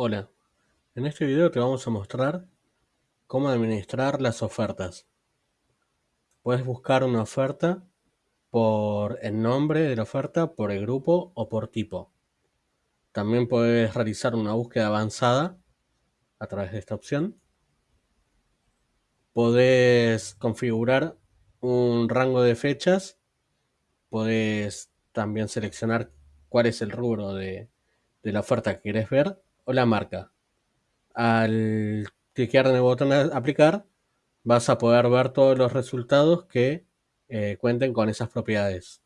Hola, en este video te vamos a mostrar cómo administrar las ofertas. Puedes buscar una oferta por el nombre de la oferta, por el grupo o por tipo. También puedes realizar una búsqueda avanzada a través de esta opción. Puedes configurar un rango de fechas. Puedes también seleccionar cuál es el rubro de, de la oferta que quieres ver o la marca. Al cliquear en el botón aplicar, vas a poder ver todos los resultados que eh, cuenten con esas propiedades.